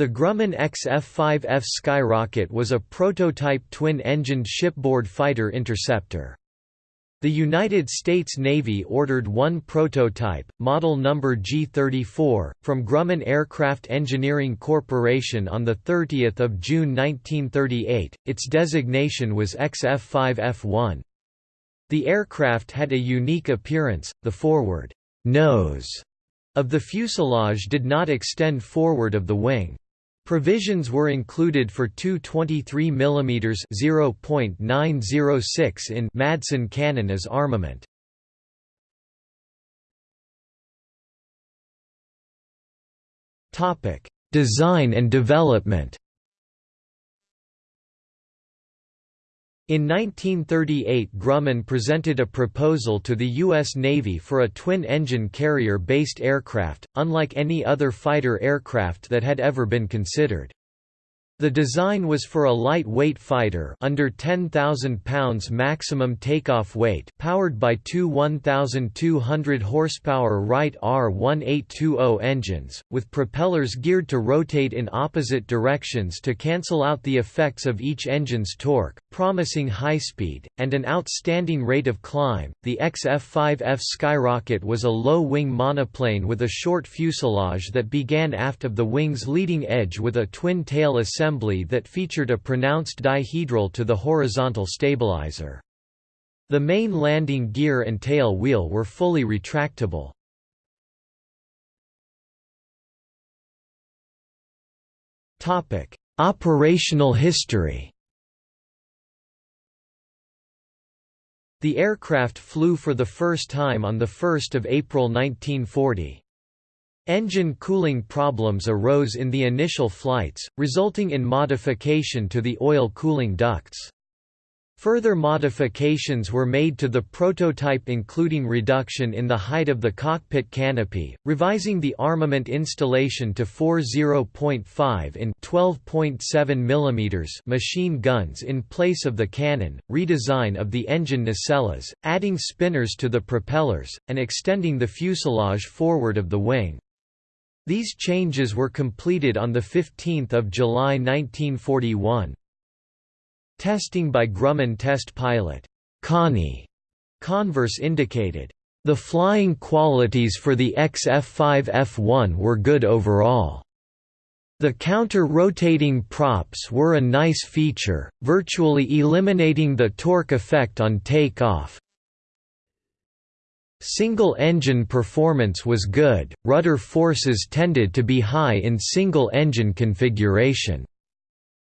The Grumman XF-5F Skyrocket was a prototype twin-engined shipboard fighter interceptor. The United States Navy ordered one prototype, model number G-34, from Grumman Aircraft Engineering Corporation on 30 June 1938, its designation was XF-5F1. The aircraft had a unique appearance, the forward nose of the fuselage did not extend forward of the wing. Provisions were included for two 23 mm (0.906 in) Madsen cannon as armament. Topic: Design and development. In 1938 Grumman presented a proposal to the U.S. Navy for a twin-engine carrier-based aircraft, unlike any other fighter aircraft that had ever been considered. The design was for a lightweight fighter under 10,000 pounds maximum takeoff weight powered by two 1,200 horsepower Wright R1820 engines, with propellers geared to rotate in opposite directions to cancel out the effects of each engine's torque, promising high speed, and an outstanding rate of climb. The XF-5F Skyrocket was a low-wing monoplane with a short fuselage that began aft of the wing's leading edge with a twin-tail assembly assembly that featured a pronounced dihedral to the horizontal stabilizer. The main landing gear and tail wheel were fully retractable. Operational history The aircraft flew for the first time on 1 April 1940. Engine cooling problems arose in the initial flights, resulting in modification to the oil cooling ducts. Further modifications were made to the prototype including reduction in the height of the cockpit canopy, revising the armament installation to 40.5 in 12.7 mm machine guns in place of the cannon, redesign of the engine nacelles, adding spinners to the propellers, and extending the fuselage forward of the wing. These changes were completed on 15 July 1941. Testing by Grumman test pilot, Connie Converse indicated, "...the flying qualities for the XF-5F1 were good overall." The counter-rotating props were a nice feature, virtually eliminating the torque effect on takeoff, Single-engine performance was good, rudder forces tended to be high in single-engine configuration.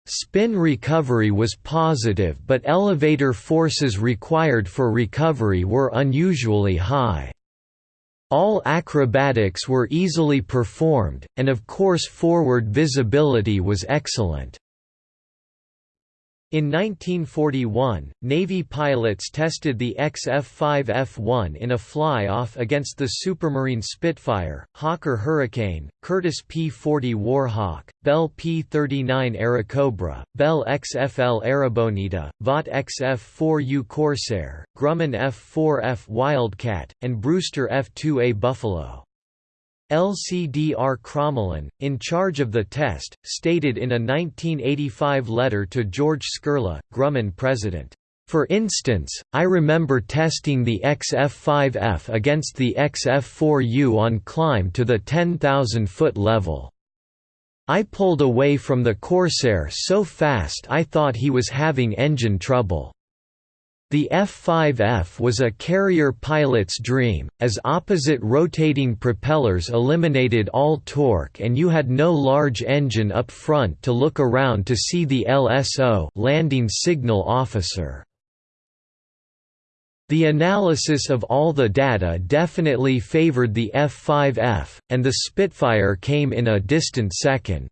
Spin recovery was positive but elevator forces required for recovery were unusually high. All acrobatics were easily performed, and of course forward visibility was excellent. In 1941, Navy pilots tested the XF-5F1 in a fly-off against the Supermarine Spitfire, Hawker Hurricane, Curtiss P-40 Warhawk, Bell P-39 Airacobra, Bell XFL Airabonita, Vought XF-4U Corsair, Grumman F-4F Wildcat, and Brewster F-2A Buffalo. LCDR Crommelin, in charge of the test, stated in a 1985 letter to George Skurla, Grumman president, "...for instance, I remember testing the XF-5F against the XF-4U on climb to the 10,000-foot level. I pulled away from the Corsair so fast I thought he was having engine trouble." The F-5F was a carrier pilot's dream, as opposite rotating propellers eliminated all torque and you had no large engine up front to look around to see the LSO landing signal officer. The analysis of all the data definitely favored the F-5F, and the Spitfire came in a distant second.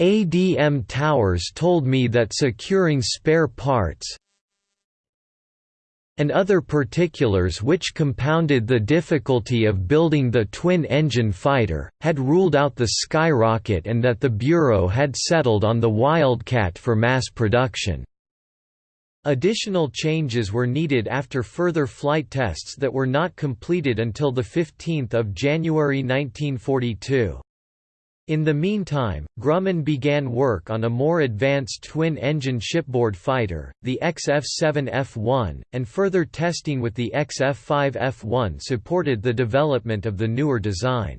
ADM Towers told me that securing spare parts and other particulars which compounded the difficulty of building the twin-engine fighter, had ruled out the Skyrocket and that the Bureau had settled on the Wildcat for mass production. Additional changes were needed after further flight tests that were not completed until 15 January 1942. In the meantime, Grumman began work on a more advanced twin-engine shipboard fighter, the XF-7F1, and further testing with the XF-5F1 supported the development of the newer design.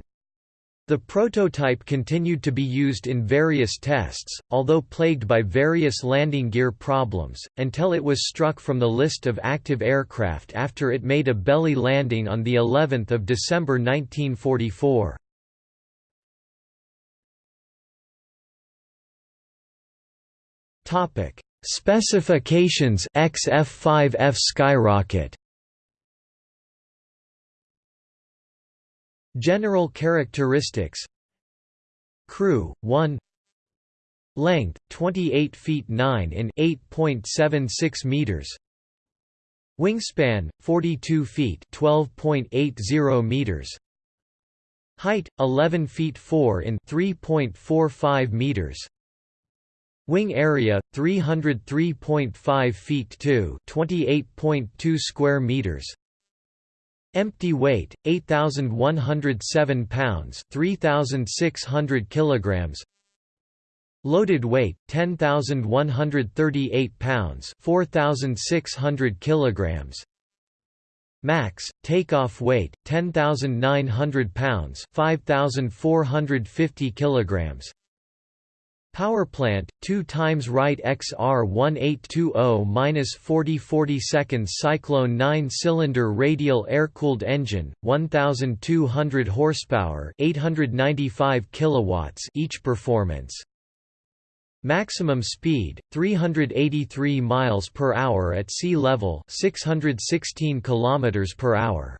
The prototype continued to be used in various tests, although plagued by various landing gear problems, until it was struck from the list of active aircraft after it made a belly landing on of December 1944. Topic: Specifications XF5F Skyrocket. General characteristics. Crew 1 Length 28 feet 9 in 8.76 meters. Wingspan 42 feet 12.80 meters. Height 11 feet 4 in 3.45 meters Wing area 303.5 feet 2, 28.2 square meters. Empty weight 8107 pounds, 3600 kilograms. Loaded weight 10138 pounds, 4600 kilograms. Max takeoff weight 10900 pounds, 5450 kilograms. Power plant, 2 times Wright XR1820-4040 seconds Cyclone 9-cylinder radial air-cooled engine, 1,200 horsepower 895 kilowatts each performance. Maximum speed 383 miles per hour at sea level 616 kilometers per hour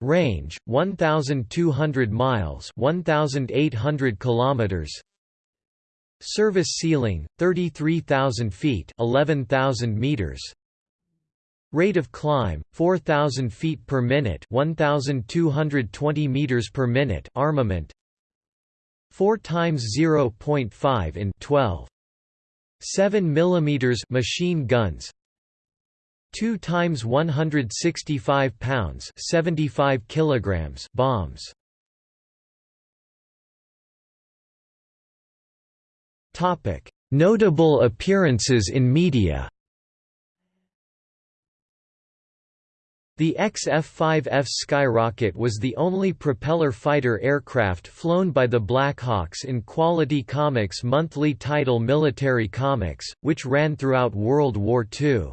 Range 1200 miles 1800 kilometers Service ceiling 33,000 feet 11,000 meters. Rate of climb 4000 feet per minute 1220 meters per minute armament. 4 times 0.5 in 12 7 mm machine guns. 2 times 165 pounds 75 kilograms bombs Notable appearances in media. The XF-5F Skyrocket was the only propeller fighter aircraft flown by the Blackhawks in Quality Comics' monthly title Military Comics, which ran throughout World War II.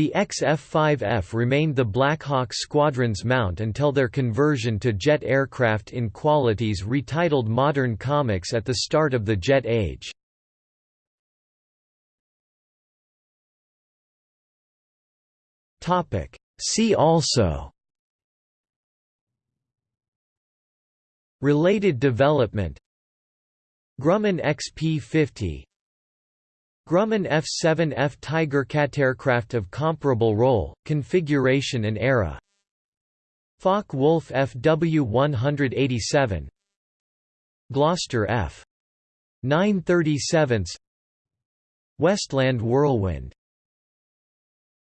The XF-5F remained the Blackhawk squadron's mount until their conversion to jet aircraft in Quality's retitled Modern Comics at the start of the jet age. See also Related development Grumman XP-50 Grumman F-7F Tiger aircraft of comparable role, configuration and era. Focke-Wulf FW-187 Gloster F. 937 Westland Whirlwind